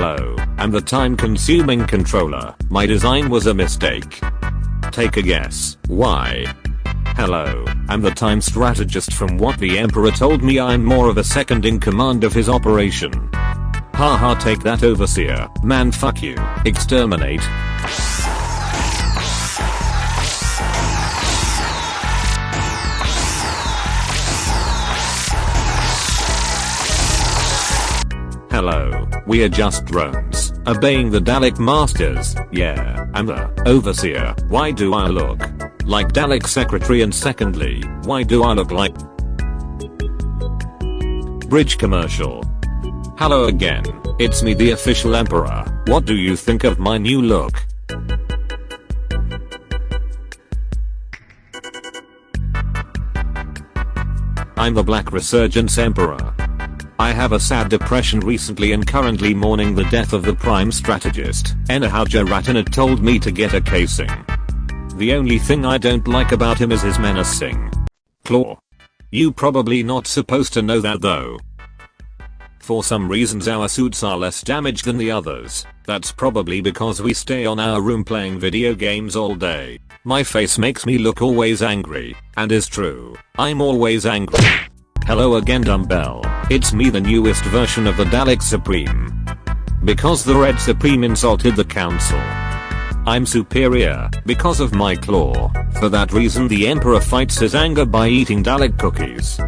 Hello, I'm the time consuming controller. My design was a mistake. Take a guess, why? Hello, I'm the time strategist from what the emperor told me I'm more of a second in command of his operation. Haha take that overseer, man fuck you, exterminate. Hello, we are just drones, obeying the Dalek Masters, yeah, I'm the overseer, why do I look like Dalek secretary and secondly, why do I look like Bridge commercial. Hello again, it's me the official emperor, what do you think of my new look? I'm the Black Resurgence Emperor. I have a sad depression recently and currently mourning the death of the prime strategist. Enahauja Ratana told me to get a casing. The only thing I don't like about him is his menacing claw. You probably not supposed to know that though. For some reasons our suits are less damaged than the others. That's probably because we stay on our room playing video games all day. My face makes me look always angry, and is true. I'm always angry. Hello again Dumbbell. It's me the newest version of the Dalek Supreme. Because the Red Supreme insulted the council. I'm superior because of my claw. For that reason the Emperor fights his anger by eating Dalek cookies.